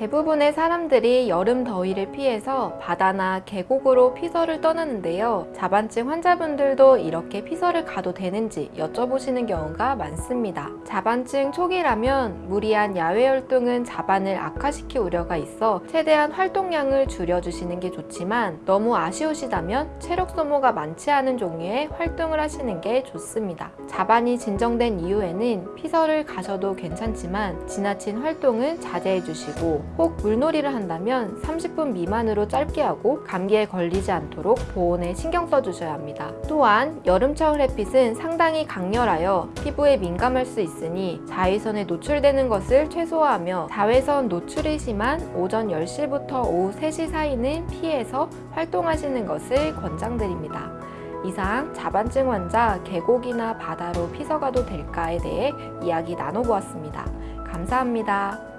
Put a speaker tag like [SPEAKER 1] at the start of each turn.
[SPEAKER 1] 대부분의 사람들이 여름 더위를 피해서 바다나 계곡으로 피서를 떠나는데요. 자반증 환자분들도 이렇게 피서를 가도 되는지 여쭤보시는 경우가 많습니다. 자반증 초기라면 무리한 야외 활동은 자반을 악화시킬 우려가 있어 최대한 활동량을 줄여주시는 게 좋지만 너무 아쉬우시다면 체력 소모가 많지 않은 종류의 활동을 하시는 게 좋습니다. 자반이 진정된 이후에는 피서를 가셔도 괜찮지만 지나친 활동은 자제해 주시고 혹 물놀이를 한다면 30분 미만으로 짧게 하고 감기에 걸리지 않도록 보온에 신경 써 주셔야 합니다. 또한 여름철 햇빛은 상당히 강렬하여 피부에 민감할 수 있으니 자외선에 노출되는 것을 최소화하며 자외선 노출이 심한 오전 10시부터 오후 3시 사이는 피해서 활동하시는 것을 권장드립니다. 이상 자반증 환자 계곡이나 바다로 피서가도 될까에 대해 이야기 나눠보았습니다. 감사합니다.